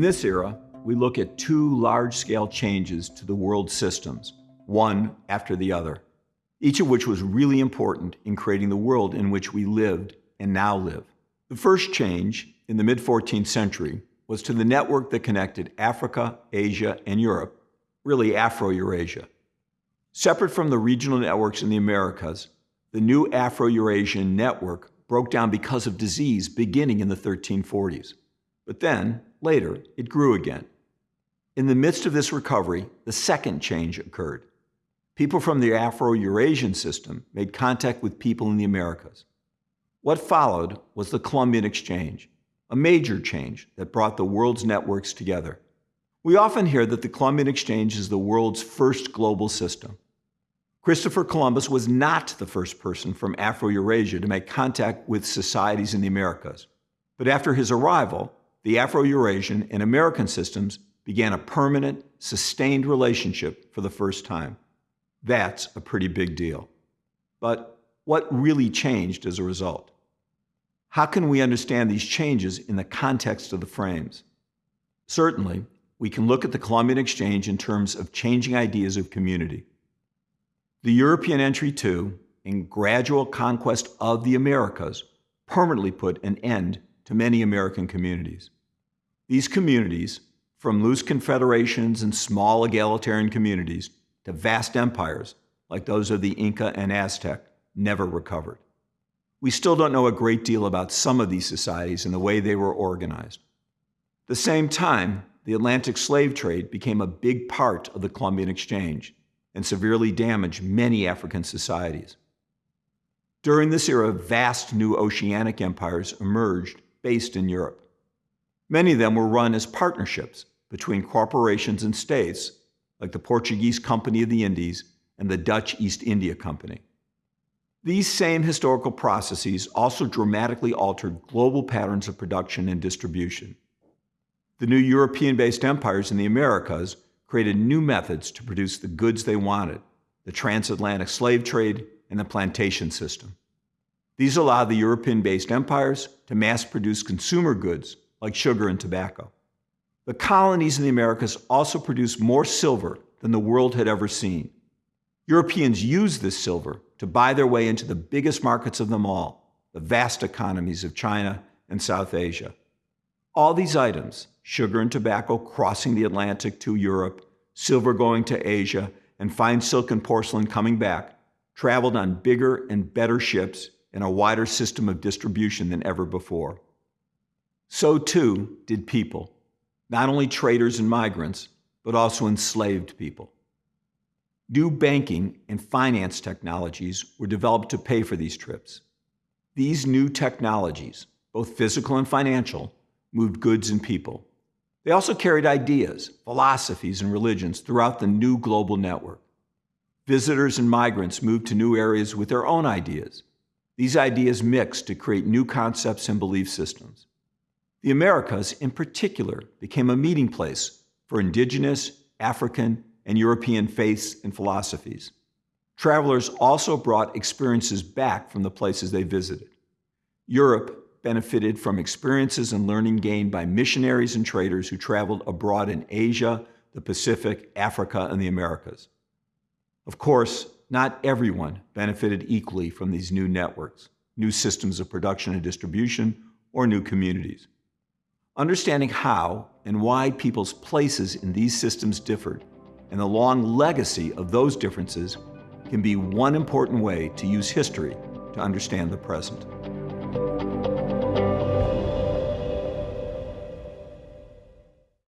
this era, we look at two large-scale changes to the world systems, one after the other, each of which was really important in creating the world in which we lived and now live. The first change, in the mid-14th century, was to the network that connected Africa, Asia, and Europe, really Afro-Eurasia. Separate from the regional networks in the Americas, the new Afro-Eurasian network broke down because of disease beginning in the 1340s. But then, later, it grew again. In the midst of this recovery, the second change occurred. People from the Afro-Eurasian system made contact with people in the Americas. What followed was the Columbian Exchange, a major change that brought the world's networks together. We often hear that the Columbian Exchange is the world's first global system. Christopher Columbus was not the first person from Afro-Eurasia to make contact with societies in the Americas. But after his arrival, the Afro-Eurasian and American systems began a permanent, sustained relationship for the first time. That's a pretty big deal. But what really changed as a result? How can we understand these changes in the context of the frames? Certainly, we can look at the Columbian Exchange in terms of changing ideas of community. The European entry to and gradual conquest of the Americas permanently put an end to many American communities. These communities, from loose confederations and small egalitarian communities to vast empires like those of the Inca and Aztec, never recovered. We still don't know a great deal about some of these societies and the way they were organized. At the same time, the Atlantic slave trade became a big part of the Columbian Exchange and severely damaged many African societies. During this era, vast new oceanic empires emerged based in Europe. Many of them were run as partnerships between corporations and states, like the Portuguese Company of the Indies and the Dutch East India Company. These same historical processes also dramatically altered global patterns of production and distribution. The new European-based empires in the Americas created new methods to produce the goods they wanted, the transatlantic slave trade and the plantation system. These allowed the European-based empires to mass-produce consumer goods like sugar and tobacco. The colonies in the Americas also produced more silver than the world had ever seen. Europeans used this silver to buy their way into the biggest markets of them all, the vast economies of China and South Asia. All these items, sugar and tobacco crossing the Atlantic to Europe, silver going to Asia, and fine silk and porcelain coming back, traveled on bigger and better ships in a wider system of distribution than ever before. So too did people, not only traders and migrants, but also enslaved people. New banking and finance technologies were developed to pay for these trips. These new technologies, both physical and financial, moved goods and people. They also carried ideas, philosophies, and religions throughout the new global network. Visitors and migrants moved to new areas with their own ideas. These ideas mixed to create new concepts and belief systems. The Americas, in particular, became a meeting place for indigenous, African, and European faiths and philosophies. Travelers also brought experiences back from the places they visited. Europe benefited from experiences and learning gained by missionaries and traders who traveled abroad in Asia, the Pacific, Africa, and the Americas. Of course, not everyone benefited equally from these new networks, new systems of production and distribution, or new communities. Understanding how and why people's places in these systems differed and the long legacy of those differences can be one important way to use history to understand the present.